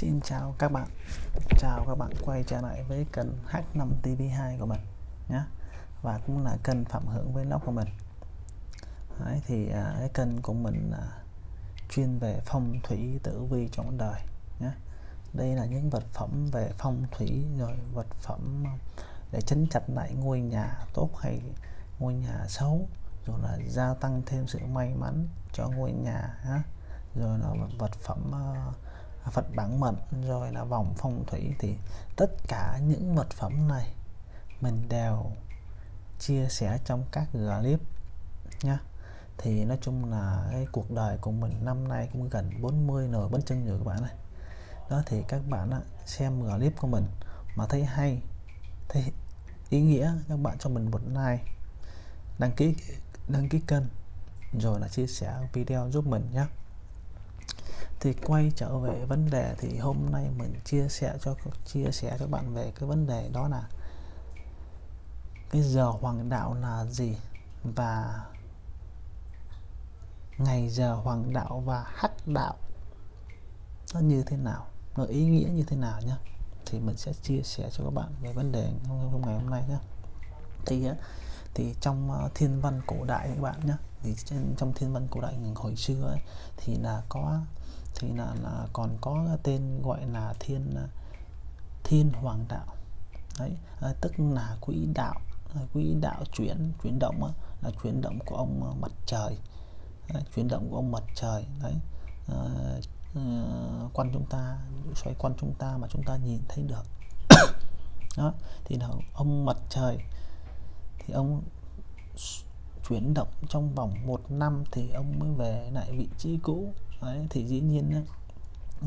Xin chào các bạn. Chào các bạn quay trở lại với kênh H5 TV2 của mình nhé. Và cũng là kênh Phạm Hưởng Vlog của mình. Đấy, Thì à, cái kênh của mình là chuyên về phong thủy tử vi trong đời nhé. Đây là những vật phẩm về phong thủy rồi vật phẩm để chấn chặt lại ngôi nhà tốt hay ngôi nhà xấu rồi là gia tăng thêm sự may mắn cho ngôi nhà nhé. Rồi là vật phẩm uh, Phật bản mệnh rồi là vòng phong thủy thì tất cả những vật phẩm này mình đều chia sẻ trong các clip nhá. Thì nói chung là cái cuộc đời của mình năm nay cũng gần 40 nồi bánh chân rồi các bạn này đó thì các bạn á, xem clip của mình mà thấy hay thấy ý nghĩa các bạn cho mình một like đăng ký đăng ký kênh rồi là chia sẻ video giúp mình nhé thì quay trở về vấn đề thì hôm nay mình chia sẻ cho chia sẻ cho bạn về cái vấn đề đó là cái giờ hoàng đạo là gì và ngày giờ hoàng đạo và hắc đạo nó như thế nào nó ý nghĩa như thế nào nhé thì mình sẽ chia sẻ cho các bạn về vấn đề hôm ngày hôm nay nhé thì thì trong ờ, thiên văn cổ đại các bạn nhé thì trong thiên văn cổ đại hồi xưa ấy, thì là có thì là, là còn có tên gọi là thiên à, thiên hoàng đạo. Đấy à, tức là quỹ đạo à, quỹ đạo chuyển chuyển động là chuyển động của ông à, mặt trời. Đấy, chuyển động của ông mặt trời đấy. À, à, quanh chúng ta xoay quanh chúng ta mà chúng ta nhìn thấy được. Đó thì là ông mặt trời thì ông chuyển động trong vòng một năm thì ông mới về lại vị trí cũ. Đấy, thì dĩ nhiên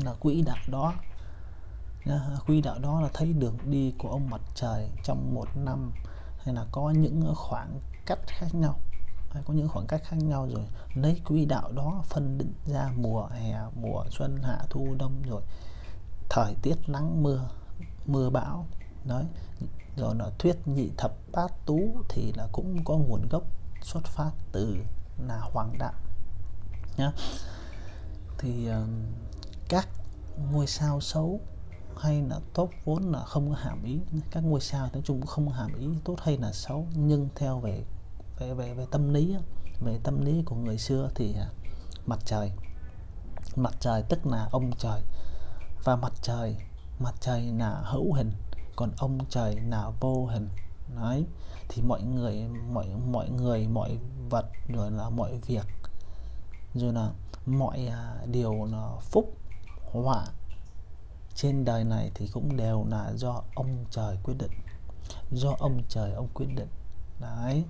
là quỹ đạo đó quỹ đạo đó là thấy đường đi của ông mặt trời trong một năm hay là có những khoảng cách khác nhau. Hay có những khoảng cách khác nhau rồi lấy quỹ đạo đó phân định ra mùa hè mùa xuân hạ thu đông rồi. Thời tiết nắng mưa mưa bão đấy. Rồi là thuyết nhị thập bát tú thì là cũng có nguồn gốc xuất phát từ là hoàng đạo nhá thì uh, các ngôi sao xấu hay là tốt vốn là không có hàm ý. Các ngôi sao nói chung cũng không hàm ý tốt hay là xấu. Nhưng theo về về về, về tâm lý về tâm lý của người xưa thì uh, mặt trời mặt trời tức là ông trời và mặt trời mặt trời là hữu hình còn ông trời là vô hình. Đấy thì mọi người mọi mọi người mọi vật rồi là mọi việc rồi là mọi à, điều là phúc họa trên đời này thì cũng đều là do ông trời quyết định do ông trời ông quyết định. Đấy.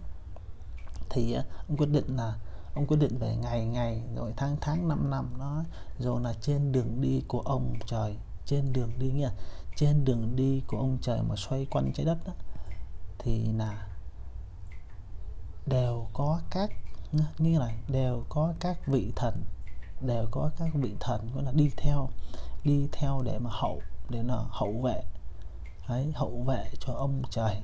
Thì à, ông quyết định là ông quyết định về ngày ngày rồi tháng tháng năm năm nó, rồi là trên đường đi của ông trời trên đường đi nha, trên đường đi của ông trời mà xoay quanh trái đất đó, thì là đều có các như này đều có các vị thần đều có các vị thần gọi là đi theo đi theo để mà hậu để là hậu vệ. Đấy, hậu vệ cho ông trời.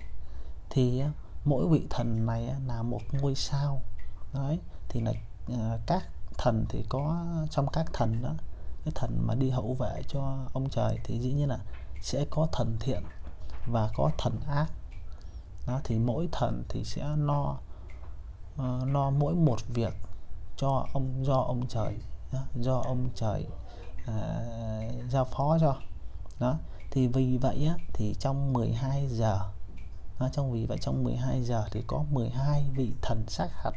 Thì mỗi vị thần này là một ngôi sao. Đấy thì là à, các thần thì có trong các thần đó cái thần mà đi hậu vệ cho ông trời thì dĩ nhiên là sẽ có thần thiện và có thần ác. Đó thì mỗi thần thì sẽ lo uh, lo mỗi một việc cho ông do ông trời do ông trời à, giao phó cho. Đó thì vì vậy á, thì trong 12 giờ đó, trong vì vậy trong 12 giờ thì có 12 vị thần sát hạt.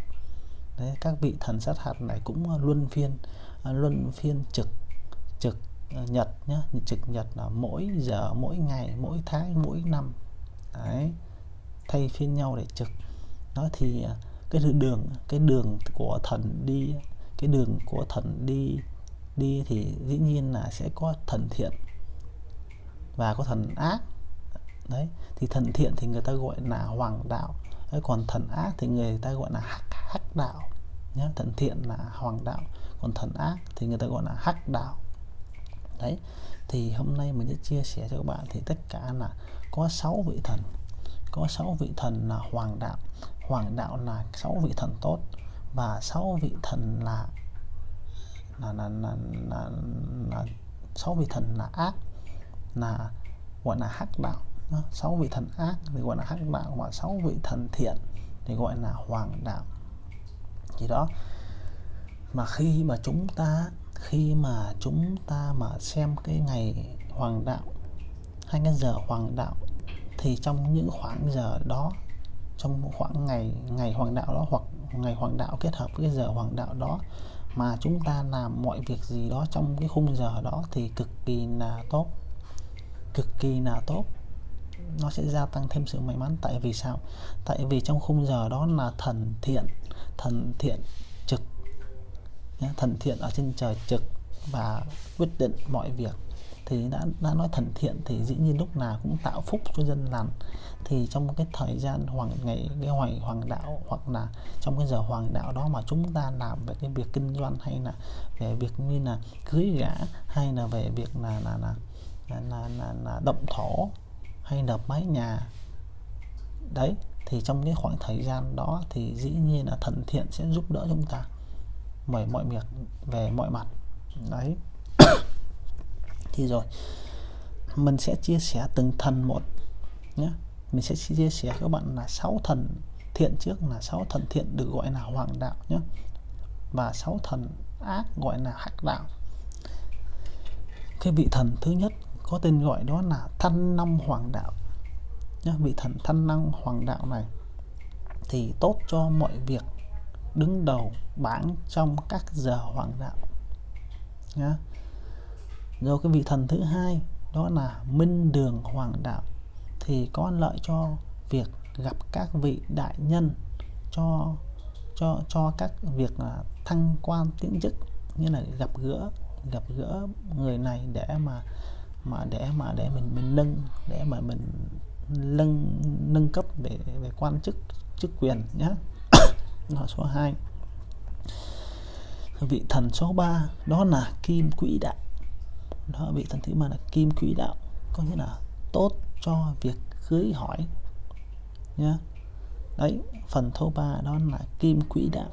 Đấy, các vị thần sát hạt này cũng luân phiên à, luân phiên trực trực ờ, nhật nhá trực nhật là mỗi giờ mỗi ngày mỗi tháng mỗi năm. Đấy, thay phiên nhau để trực. Đó thì uh, cái đường cái đường của thần đi cái đường của thần đi đi thì dĩ nhiên là sẽ có thần thiện và có thần ác. Đấy thì thần thiện thì người ta gọi là hoàng đạo. Đấy, còn thần ác thì người ta gọi là hắc hắc đạo. Nhé thần thiện là hoàng đạo còn thần ác thì người ta gọi là hắc đạo. Đấy thì hôm nay mình sẽ chia sẻ cho các bạn thì tất cả là có 6 vị thần. Có 6 vị thần là hoàng đạo hoàng đạo là sáu vị thần tốt và sáu vị thần là là là là, là, là sáu vị thần là ác là gọi là hắc đạo. Sáu vị thần ác thì gọi là hắc đạo và sáu vị thần thiện thì gọi là hoàng đạo. Gì đó mà khi mà chúng ta khi mà chúng ta mà xem cái ngày hoàng đạo hay cái giờ hoàng đạo thì trong những khoảng giờ đó trong khoảng ngày ngày hoàng đạo đó hoặc ngày hoàng đạo kết hợp với cái giờ hoàng đạo đó mà chúng ta làm mọi việc gì đó trong cái khung giờ đó thì cực kỳ là tốt. Cực kỳ là tốt. Nó sẽ gia tăng thêm sự may mắn. Tại vì sao? Tại vì trong khung giờ đó là thần thiện thần thiện trực thần thiện ở trên trời trực và quyết định mọi việc thì đã đã nói thần thiện thì dĩ nhiên lúc nào cũng tạo phúc cho dân lành. Thì trong cái thời gian hoàng ngày cái hoàng hoàng đạo hoặc là trong cái giờ hoàng đạo đó mà chúng ta làm về cái việc kinh doanh hay là về việc như là cưới gả hay là về việc là là là là, là, là, là động thổ hay đập mái nhà đấy thì trong cái khoảng thời gian đó thì dĩ nhiên là thần thiện sẽ giúp đỡ chúng ta mọi mọi việc về mọi mặt đấy thì rồi. Mình sẽ chia sẻ từng thần một nhé mình sẽ chia sẻ các bạn là sáu thần thiện trước, là sáu thần thiện được gọi là hoàng đạo nhé và sáu thần ác gọi là hắc đạo. Cái vị thần thứ nhất có tên gọi đó là thanh năm hoàng đạo nhé vị thần thanh năng hoàng đạo này thì tốt cho mọi việc, đứng đầu bảng trong các giờ hoàng đạo nhé rồi cái vị thần thứ hai, đó là minh đường hoàng đạo, thì có lợi cho việc gặp các vị đại nhân, cho cho cho các việc là thăng quan tiến chức, như là gặp gỡ gặp gỡ người này để mà mà để mà để mình mình nâng, để mà mình nâng nâng cấp về về quan chức chức quyền nhé nó số 2 vị thần số 3 đó là kim quỹ đạo đó bị thần thứ ba là kim quỹ đạo, có nghĩa là tốt cho việc cưới hỏi, nhá. Đấy, phần thứ ba đó là kim quỹ đạo.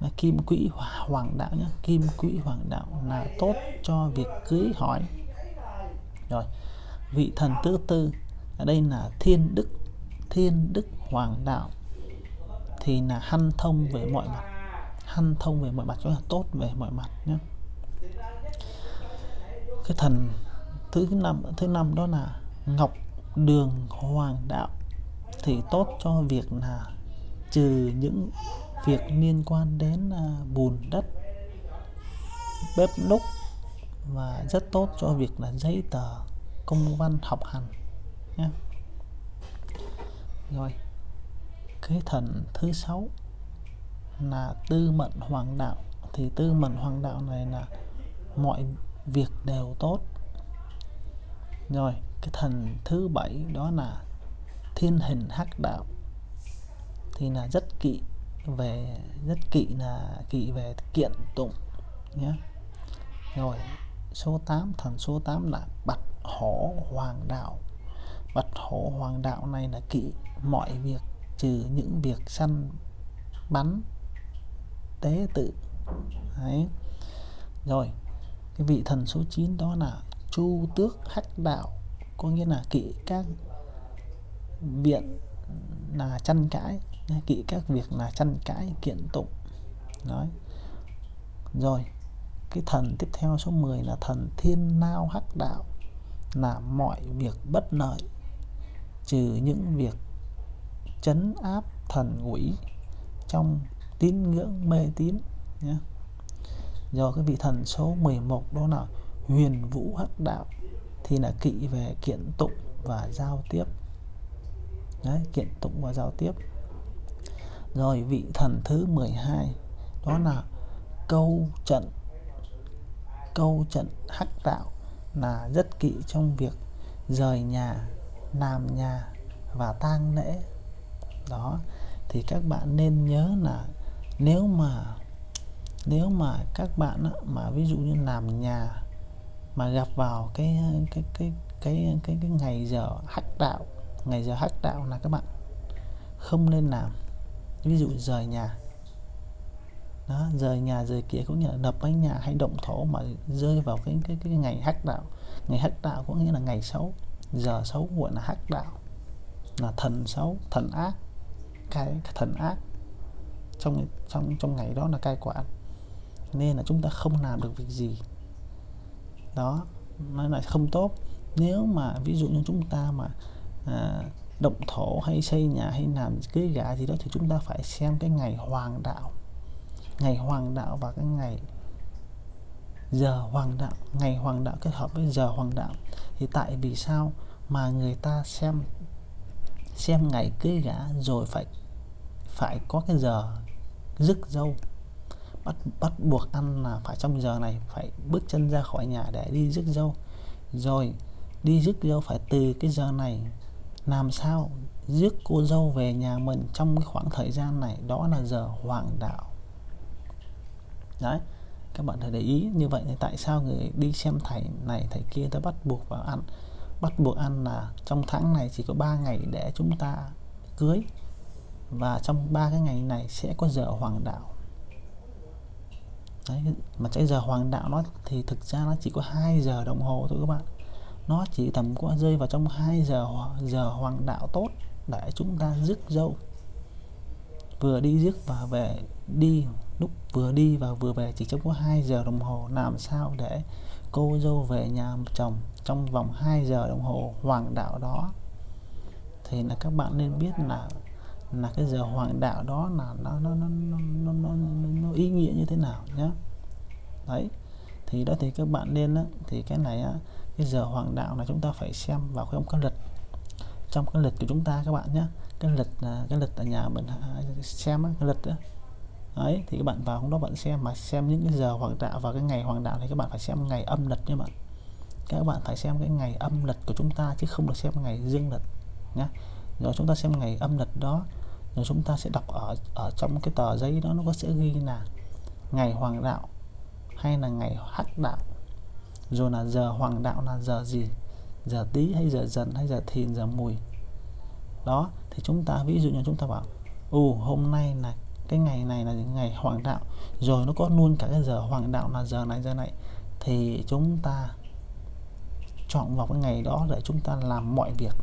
Là kim quỹ hoàng đạo nhé kim quỹ hoàng đạo là tốt cho việc cưới hỏi. Rồi, vị thần thứ tư, ở đây là thiên đức thiên đức hoàng đạo, thì là hanh thông về mọi mặt. Hanh thông về mọi mặt cho là tốt về mọi mặt nhé cái thần thứ năm thứ năm đó là ngọc đường hoàng đạo. Thì tốt cho việc là trừ những việc liên quan đến à, bùn đất bếp núc và rất tốt cho việc là giấy tờ công văn học hành nhé. Rồi cái thần thứ sáu là tư mệnh hoàng đạo. Thì tư mệnh hoàng đạo này là mọi việc đều tốt. Rồi, cái thần thứ bảy đó là thiên hình hắc đạo. Thì là rất kỵ về, rất kỵ là kỵ về kiện tụng nhé rồi, số 8 thần số 8 là bạch hổ hoàng đạo. Bạch hổ hoàng đạo này là kỵ mọi việc, trừ những việc săn bắn, tế tự. Đấy. rồi cái vị thần số 9 đó là chu tước hắc đạo. Có nghĩa là kỵ các viện là tranh cãi, kỵ các việc là tranh cãi, kiện tụng. Nói rồi, cái thần tiếp theo số 10 là thần thiên nao hắc đạo. Là mọi việc bất lợi, trừ những việc chấn áp thần quỷ trong tín ngưỡng mê tín nhé do cái vị thần số 11 đó là huyền vũ hắc đạo, thì là kỵ về kiện tụng và giao tiếp. Đấy, kiện tụng và giao tiếp. Rồi vị thần thứ 12 đó là câu trận câu trận hắc đạo là rất kỵ trong việc rời nhà, làm nhà và tang lễ. Đó, thì các bạn nên nhớ là nếu mà nếu mà các bạn mà ví dụ như làm nhà, mà gặp vào cái cái cái cái cái cái ngày giờ hắc đạo, ngày giờ hắc đạo là các bạn không nên làm. Ví dụ rời nhà. Đó, rời nhà, rời kia cũng như là đập bánh nhà hay động thổ mà rơi vào cái cái cái ngày hắc đạo. Ngày hắc đạo có nghĩa là ngày xấu. Giờ xấu gọi là hắc đạo, là thần xấu, thần ác. Cái thần ác trong trong trong ngày đó là cai quản nên là chúng ta không làm được việc gì. Đó nó lại không tốt. Nếu mà ví dụ như chúng ta mà à, động thổ hay xây nhà hay làm cưới gả gì đó thì chúng ta phải xem cái ngày hoàng đạo. Ngày hoàng đạo và cái ngày giờ hoàng đạo. Ngày hoàng đạo kết hợp với giờ hoàng đạo. Thì tại vì sao mà người ta xem xem ngày cưới gả rồi phải phải có cái giờ rước dâu? Bắt bắt buộc ăn là phải trong giờ này phải bước chân ra khỏi nhà để đi rước dâu. Rồi, đi rước dâu phải từ cái giờ này làm sao rước cô dâu về nhà mình trong cái khoảng thời gian này? Đó là giờ hoàng đạo. Đấy, các bạn phải để ý như vậy thì tại sao người đi xem thầy này, thầy kia ta bắt buộc vào ăn? Bắt buộc ăn là trong tháng này chỉ có 3 ngày để chúng ta cưới và trong ba cái ngày này sẽ có giờ hoàng đạo. Đấy, mà cái giờ hoàng đạo nó thì thực ra nó chỉ có 2 giờ đồng hồ thôi các bạn. Nó chỉ tầm có rơi vào trong 2 giờ giờ hoàng đạo tốt để chúng ta rước dâu. Vừa đi rước và về đi lúc vừa đi và vừa về chỉ trong có 2 giờ đồng hồ. Làm sao để cô dâu về nhà chồng trong vòng 2 giờ đồng hồ hoàng đạo đó? Thì là các bạn nên biết là là cái giờ hoàng đạo đó là nó nó nó nó nó, nó, nó ý nghĩa như thế nào nhé đấy thì đó thì các bạn nên á, thì cái này á, cái giờ hoàng đạo là chúng ta phải xem vào trong cái lịch trong cái lịch của chúng ta các bạn nhé cái lịch là cái lịch ở nhà mình à, xem á, cái lịch đó. đấy thì các bạn vào hôm đó bạn xem mà xem những cái giờ hoàng đạo và cái ngày hoàng đạo thì các bạn phải xem ngày âm lịch nha bạn. Các bạn phải xem cái ngày âm lịch của chúng ta chứ không được xem ngày dương lịch nhé rồi chúng ta xem ngày âm lịch đó rồi chúng ta sẽ đọc ở ở trong cái tờ giấy đó nó có sẽ ghi là ngày hoàng đạo hay là ngày hắc đạo. Rồi là giờ hoàng đạo là giờ gì? Giờ tí hay giờ dần hay giờ thìn, giờ mùi? Đó, thì chúng ta, ví dụ như chúng ta bảo, ồ, hôm nay là cái ngày này là ngày hoàng đạo, rồi nó có luôn cả cái giờ hoàng đạo là giờ này giờ này. Thì chúng ta chọn vào cái ngày đó để chúng ta làm mọi việc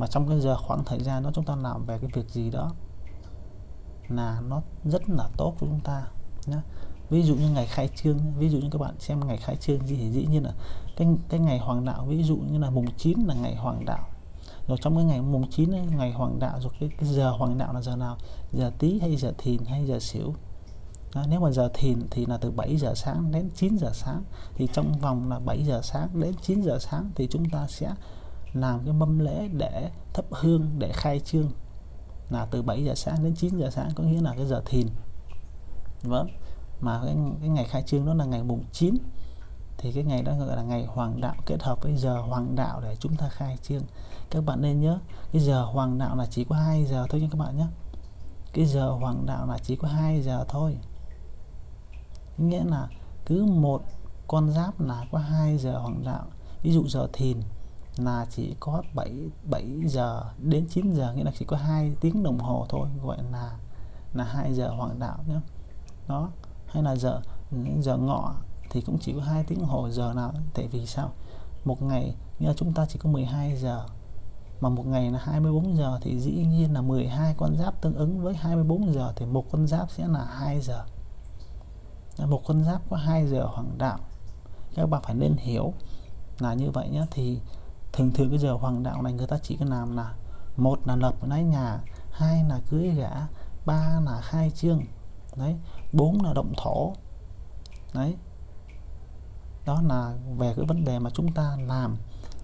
mà trong cái giờ khoảng thời gian đó chúng ta làm về cái việc gì đó là nó rất là tốt cho chúng ta nhé ví dụ như ngày khai trương ví dụ như các bạn xem ngày khai trương gì thì dĩ nhiên là cái cái ngày hoàng đạo ví dụ như là mùng 9 là ngày hoàng đạo. Rồi trong cái ngày mùng 9 ấy, ngày hoàng đạo rồi cái, cái giờ hoàng đạo là giờ nào? Giờ tí hay giờ thìn hay giờ xỉu đó, nếu mà giờ thìn thì là từ 7 giờ sáng đến 9 giờ sáng. Thì trong vòng là 7 giờ sáng đến 9 giờ sáng thì chúng ta sẽ làm cái mâm lễ để thắp hương để khai trương. Là từ 7 giờ sáng đến 9 giờ sáng có nghĩa là cái giờ thìn. Vâng. Mà cái, cái ngày khai trương đó là ngày mùng 9 thì cái ngày đó gọi là ngày hoàng đạo kết hợp với giờ hoàng đạo để chúng ta khai trương. Các bạn nên nhớ cái giờ hoàng đạo là chỉ có 2 giờ thôi nha các bạn nhé. Cái giờ hoàng đạo là chỉ có 2 giờ thôi. Nghĩa là cứ một con giáp là có 2 giờ hoàng đạo. Ví dụ giờ thìn là chỉ có 7 7 giờ đến 9 giờ, nghĩa là chỉ có 2 tiếng đồng hồ thôi, gọi là là 2 giờ hoàng đạo nhé đó, hay là giờ giờ ngọ thì cũng chỉ có hai tiếng hồ giờ nào, tại vì sao? Một ngày, nghĩa là chúng ta chỉ có 12 giờ, mà một ngày là 24 giờ thì dĩ nhiên là 12 con giáp tương ứng với 24 giờ thì một con giáp sẽ là 2 giờ. Một con giáp có 2 giờ hoàng đạo. Các bạn phải nên hiểu là như vậy nhé thì thường thường cái giờ hoàng đạo này người ta chỉ có làm là một là lập lấy nhà, hai là cưới gã ba là khai trương, đấy, bốn là động thổ, đấy. Đó là về cái vấn đề mà chúng ta làm,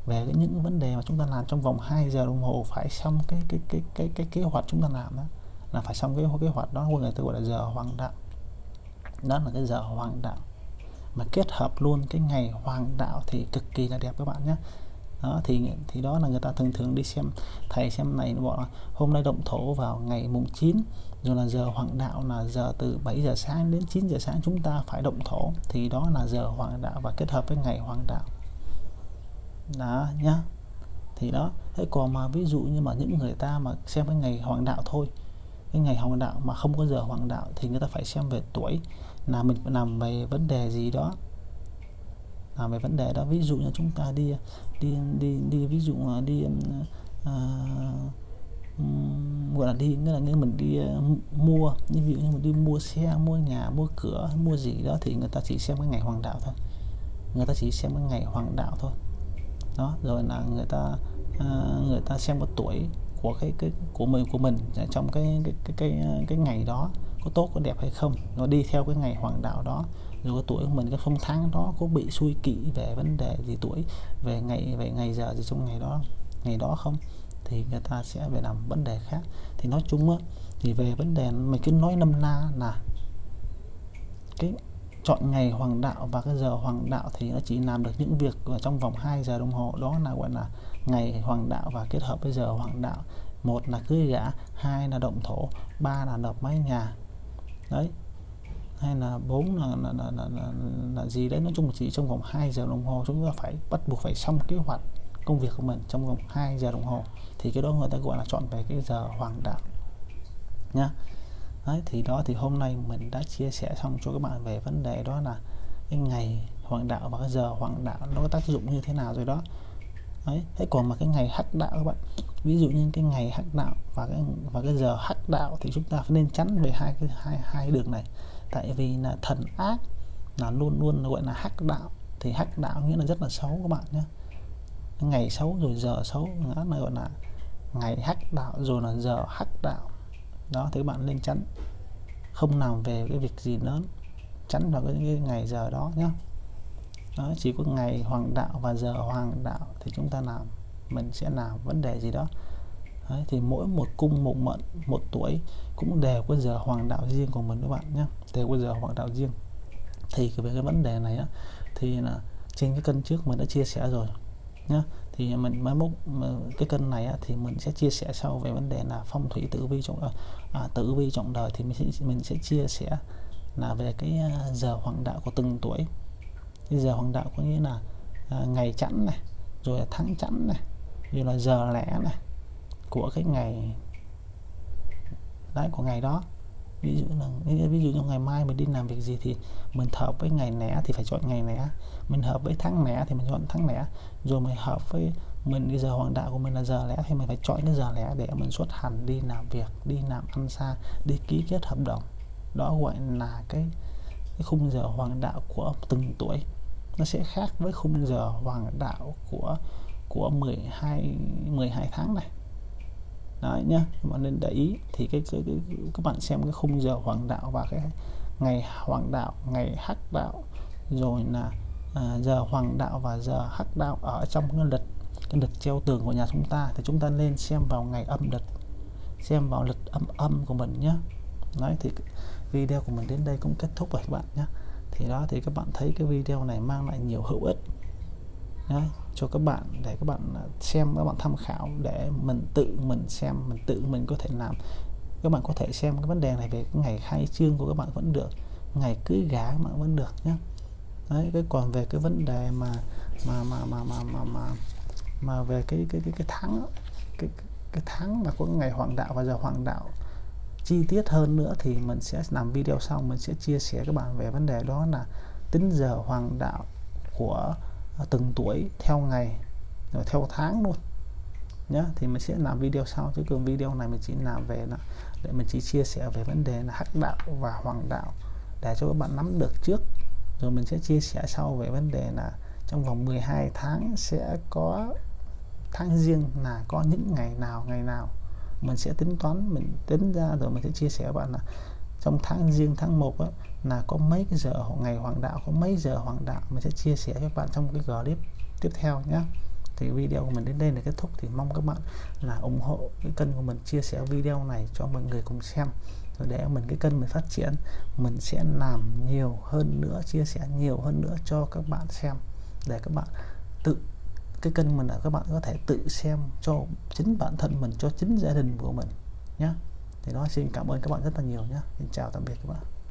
về cái những vấn đề mà chúng ta làm trong vòng 2 giờ đồng hồ phải xong cái cái cái cái cái kế hoạch chúng ta làm đó là phải xong cái kế hoạch đó người ta gọi là giờ hoàng đạo. Đó là cái giờ hoàng đạo. Mà kết hợp luôn cái ngày hoàng đạo thì cực kỳ là đẹp các bạn nhé đó, thì thì đó là người ta thường thường đi xem. Thầy xem này bọn hôm nay động thổ vào ngày mùng 9 rồi là giờ hoàng đạo là giờ từ 7 giờ sáng đến 9 giờ sáng chúng ta phải động thổ. Thì đó là giờ hoàng đạo và kết hợp với ngày hoàng đạo. Đó nhá. Thì đó, thế còn mà ví dụ như mà những người ta mà xem cái ngày hoàng đạo thôi, cái ngày hoàng đạo mà không có giờ hoàng đạo thì người ta phải xem về tuổi, là mình, làm về vấn đề gì đó làm về vấn đề đó. Ví dụ như chúng ta đi đi đi đi ví dụ là đi à, gọi là đi nghĩa là như mình đi à, mua như ví dụ như mình đi mua xe mua nhà mua cửa mua gì đó thì người ta chỉ xem cái ngày hoàng đạo thôi. Người ta chỉ xem cái ngày hoàng đạo thôi. Đó rồi là người ta à, người ta xem cái tuổi của cái cái của mình của mình trong cái cái cái cái, cái ngày đó có tốt có đẹp hay không. Nó đi theo cái ngày hoàng đạo đó rồi cái tuổi của mình cái không tháng đó, có bị suy kỵ về vấn đề gì tuổi, về ngày về ngày giờ gì trong ngày đó ngày đó không? Thì người ta sẽ về làm vấn đề khác. Thì nói chung á, thì về vấn đề, mình cứ nói năm na là cái chọn ngày hoàng đạo và cái giờ hoàng đạo thì nó chỉ làm được những việc ở trong vòng 2 giờ đồng hồ. Đó là, gọi là, ngày hoàng đạo và kết hợp với giờ hoàng đạo. Một là cưới gã hai là động thổ, ba là đập mái nhà. Đấy hay là bốn là là, là, là, là, là gì đấy nói chung là chỉ trong vòng 2 giờ đồng hồ chúng ta phải bắt buộc phải xong kế hoạch công việc của mình trong vòng 2 giờ đồng hồ. Thì cái đó người ta gọi là chọn về cái giờ hoàng đạo nhá. Đấy thì đó thì hôm nay mình đã chia sẻ xong cho các bạn về vấn đề đó là cái ngày hoàng đạo và cái giờ hoàng đạo nó có tác dụng như thế nào rồi đó. Đấy thế còn mà cái ngày hắc đạo các bạn ví dụ như cái ngày hắc đạo và cái và cái giờ hắc đạo thì chúng ta phải nên tránh về hai cái hai hai đường này tại vì là thần ác là luôn luôn gọi là hắc đạo. Thì hắc đạo nghĩa là rất là xấu các bạn nhé. Ngày xấu rồi giờ xấu nữa là gọi là ngày hắc đạo rồi là giờ hắc đạo. Đó thì các bạn nên tránh không làm về cái việc gì lớn. Tránh vào cái, cái ngày giờ đó nhé. Đó chỉ có ngày hoàng đạo và giờ hoàng đạo thì chúng ta làm. Mình sẽ làm vấn đề gì đó. Đấy, thì mỗi một cung một mệnh một tuổi cũng đều có giờ hoàng đạo riêng của mình các bạn nhé đều có giờ hoàng đạo riêng. Thì về cái vấn đề này á, thì là trên cái cân trước mình đã chia sẻ rồi nhá. Thì mình mai mốt cái kênh này á, thì mình sẽ chia sẻ sau về vấn đề là phong thủy tử vi trọng à, à tử vi trọng đời thì mình sẽ mình sẽ chia sẻ là về cái à, giờ hoàng đạo của từng tuổi. Cái giờ hoàng đạo có nghĩa là à, ngày chẵn này rồi là tháng chẵn này rồi là giờ lẻ này của cái ngày đấy của ngày đó. Ví dụ là ví dụ như ngày mai mình đi làm việc gì thì mình hợp với ngày lẻ thì phải chọn ngày lẻ mình hợp với tháng lẻ thì mình chọn tháng lẻ rồi mình hợp với mình bây giờ hoàng đạo của mình là giờ lẻ thì mình phải chọn cái giờ lẻ để mình xuất hành đi làm việc đi làm ăn xa đi ký kết hợp đồng. Đó gọi là cái, cái khung giờ hoàng đạo của từng tuổi. Nó sẽ khác với khung giờ hoàng đạo của của 12 12 tháng này đấy nhá các bạn nên để ý. Thì cái, cái, cái các bạn xem cái khung giờ hoàng đạo và cái ngày hoàng đạo ngày hắc đạo. Rồi là à, giờ hoàng đạo và giờ hắc đạo ở trong cái lịch cái lịch treo tường của nhà chúng ta. Thì chúng ta nên xem vào ngày âm lịch xem vào lịch âm âm của mình nhé đấy thì video của mình đến đây cũng kết thúc rồi các bạn nhé thì đó thì các bạn thấy cái video này mang lại nhiều hữu ích. Đấy, cho các bạn để các bạn à, xem các bạn tham khảo để mình tự mình xem mình tự mình có thể làm. Các bạn có thể xem cái vấn đề này về cái ngày khai trương của các bạn vẫn được ngày cưới gái các bạn vẫn được nhé đấy cái còn về cái vấn đề mà mà mà mà mà mà mà, mà về cái cái cái cái tháng cái cái tháng mà có ngày hoàng đạo và giờ hoàng đạo chi tiết hơn nữa thì mình sẽ làm video sau mình sẽ chia sẻ các bạn về vấn đề đó là tính giờ hoàng đạo của Ờ, từng tuổi, theo ngày, rồi theo tháng luôn. Nhá, thì mình sẽ làm video sau, chứ còn video này mình chỉ làm về là để mình chỉ chia sẻ về vấn đề là hắc đạo và hoàng đạo để cho các bạn nắm được trước. Rồi mình sẽ chia sẻ sau về vấn đề là trong vòng 12 tháng sẽ có tháng riêng là có những ngày nào ngày nào. Mình sẽ tính toán, mình tính ra rồi mình sẽ chia sẻ với bạn là trong tháng riêng tháng 1 á, là có mấy cái giờ ngày hoàng đạo có mấy giờ hoàng đạo mình sẽ chia sẻ cho các bạn trong cái clip tiếp theo nhé thì video của mình đến đây là kết thúc thì mong các bạn là ủng hộ cái kênh của mình chia sẻ video này cho mọi người cùng xem rồi để mình cái kênh mình phát triển mình sẽ làm nhiều hơn nữa chia sẻ nhiều hơn nữa cho các bạn xem để các bạn tự cái kênh mình là các bạn có thể tự xem cho chính bản thân mình cho chính gia đình của mình nhé thì đó xin cảm ơn các bạn rất là nhiều nhé xin chào, tạm biệt các bạn.